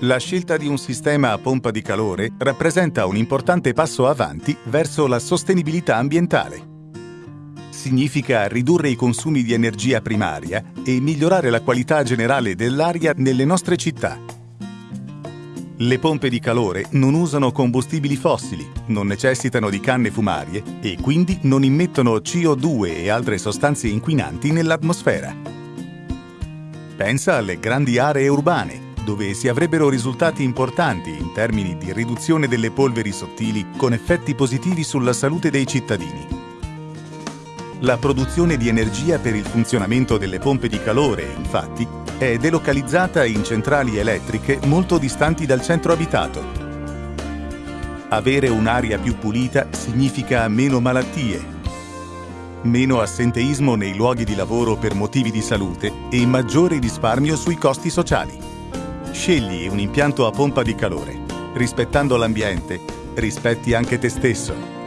La scelta di un sistema a pompa di calore rappresenta un importante passo avanti verso la sostenibilità ambientale. Significa ridurre i consumi di energia primaria e migliorare la qualità generale dell'aria nelle nostre città. Le pompe di calore non usano combustibili fossili, non necessitano di canne fumarie e quindi non immettono CO2 e altre sostanze inquinanti nell'atmosfera. Pensa alle grandi aree urbane, dove si avrebbero risultati importanti in termini di riduzione delle polveri sottili con effetti positivi sulla salute dei cittadini. La produzione di energia per il funzionamento delle pompe di calore, infatti, è delocalizzata in centrali elettriche molto distanti dal centro abitato. Avere un'aria più pulita significa meno malattie, meno assenteismo nei luoghi di lavoro per motivi di salute e maggiore risparmio sui costi sociali. Scegli un impianto a pompa di calore. Rispettando l'ambiente, rispetti anche te stesso.